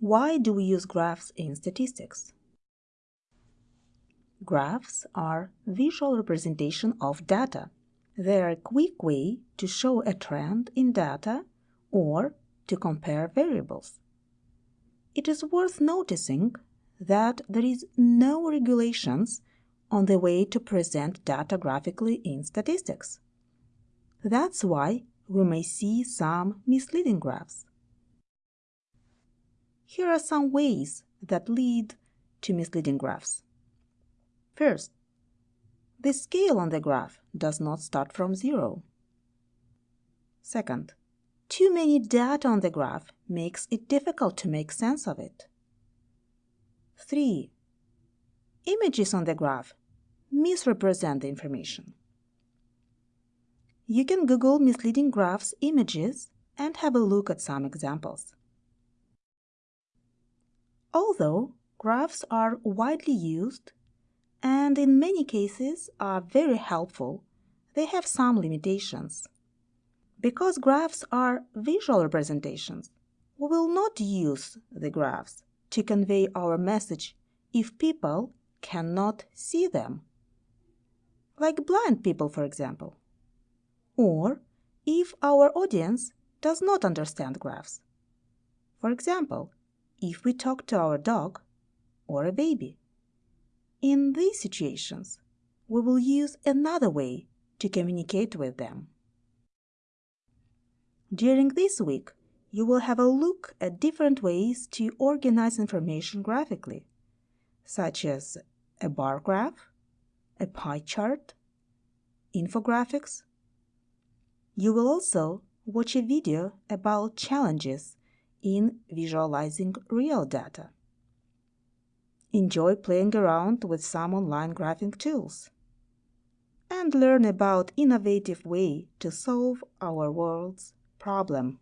Why do we use graphs in statistics? Graphs are visual representation of data. They are a quick way to show a trend in data or to compare variables. It is worth noticing that there is no regulations on the way to present data graphically in statistics. That's why we may see some misleading graphs. Here are some ways that lead to misleading graphs. First, the scale on the graph does not start from zero. Second, too many data on the graph makes it difficult to make sense of it. 3. Images on the graph misrepresent the information. You can Google misleading graphs images and have a look at some examples. Although graphs are widely used and in many cases are very helpful, they have some limitations. Because graphs are visual representations, we will not use the graphs to convey our message if people cannot see them. Like blind people, for example. Or if our audience does not understand graphs. For example, if we talk to our dog or a baby. In these situations, we will use another way to communicate with them. During this week, you will have a look at different ways to organize information graphically, such as a bar graph, a pie chart, infographics. You will also watch a video about challenges in visualizing real data. Enjoy playing around with some online graphing tools and learn about innovative way to solve our world's problem.